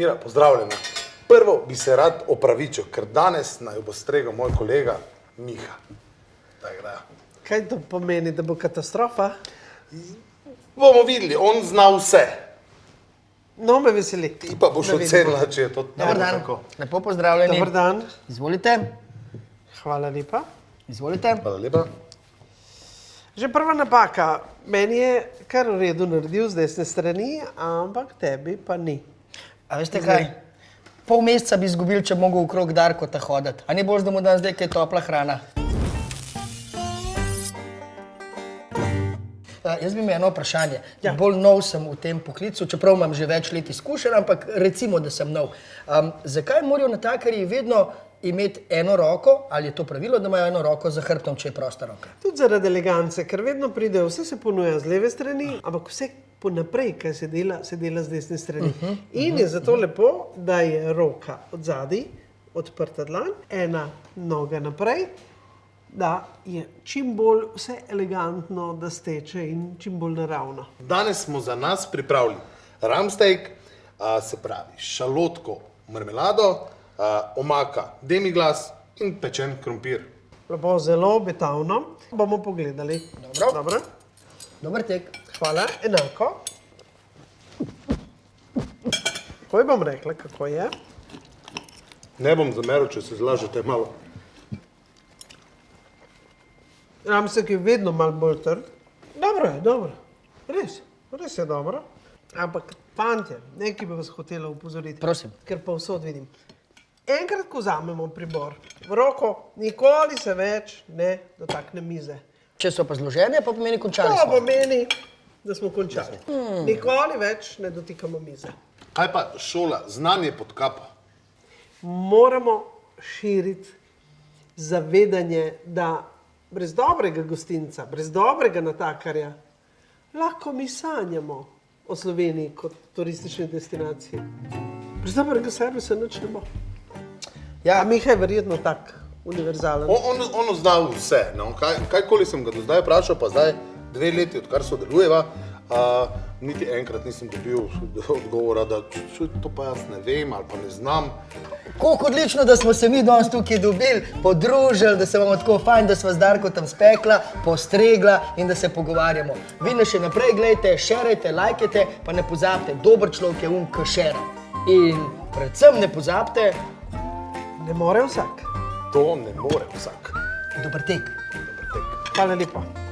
Mira, pozdravljena. Prvo bi se rad opravičil, ker danes naj bo stregel moj kolega Miha. Tako da. Kaj to pomeni, da bo katastrofa? Bomo videli, on zna vse. No, me veseli. Ti pa boš ocenila, če je to Dobar dan. tako. Lepo pozdravljeni. Dobar dan, Izvolite. hvala lepa. Izvolite. Hvala lepa. Že prva napaka. Meni je kar v redu naredil z desne strani, ampak tebi pa ni. A veste kaj? Pol meseca bi izgubil, če bi mogel okrog Darkota hoditi. A ni bolj, da mu dam zdaj kaj topla hrana? Uh, jaz bi imel eno vprašanje. Ja. Bolj nov sem v tem poklicu, čeprav imam že več let izkušenj, ampak recimo, da sem nov. Um, zakaj morajo natakarji vedno imeti eno roko, ali je to pravilo, da imajo eno roko za hrbtom, če je prosta roka? Tudi zaradi elegance, ker vedno pride, vse se ponuja z leve strani, ampak vse ponaprej, kaj se dela, se dela z desne strani. Uh -huh, In je zato lepo, da je roka od zadaj, odprta dlan, ena noga naprej, da je čim bolj vse elegantno, da steče in čim bolj naravno. Danes smo za nas pripravili ramsteak, a, se pravi šalotko, marmelado, a, omaka, demiglas in pečen krompir. Lepo, zelo obetavno. Bomo pogledali. Dobro. Dobro. Dober tek. Hvala, enako. Takoj bom rekla, kako je. Ne bom zameril, če se zlažete malo. Ramsek je vedno malo bolj trd. Dobro je, dobro. Res, res je dobro. Ampak, fantje, nekaj bi vas hotela upozoriti. Prosim. Ker pa vsod vidim. Enkrat, ko vzamemo pribor v roko, nikoli se več ne dotakne mize. Če so pa zložene, pa pomeni končali To smo. pomeni, da smo končali. Nikoli več ne dotikamo mize. Kaj pa šola, znanje pod kapo? moramo širiti zavedanje, da brez dobrega gostinca, brez dobrega natakarja, lahko mi sanjamo o Sloveniji kot turistični destinaciji. Brez dobrega servisa nič ne bo. Ja, Miha je verjetno tak univerzalen. On, on, on zna vse. No? Kaj, kajkoli sem ga do zdaj vprašal, pa zdaj dve leti, odkar sodelujeva, a, niti enkrat nisem dobil odgovora, da "Čuj, to pa jaz ne vem ali pa ne znam. Kako odlično, da smo se mi danes tukaj dobili, podružili, da se bomo tako fajn, da smo z Darko tam spekla, postregla in da se pogovarjamo. Vi nas še naprej gledajte, šerajte, lajkajte, pa ne pozabite, dober človek je um, ki šera. In predvsem ne pozabite, Ne more vsak. To ne more vsak. dober tek. Dober tek. Hvala lepa.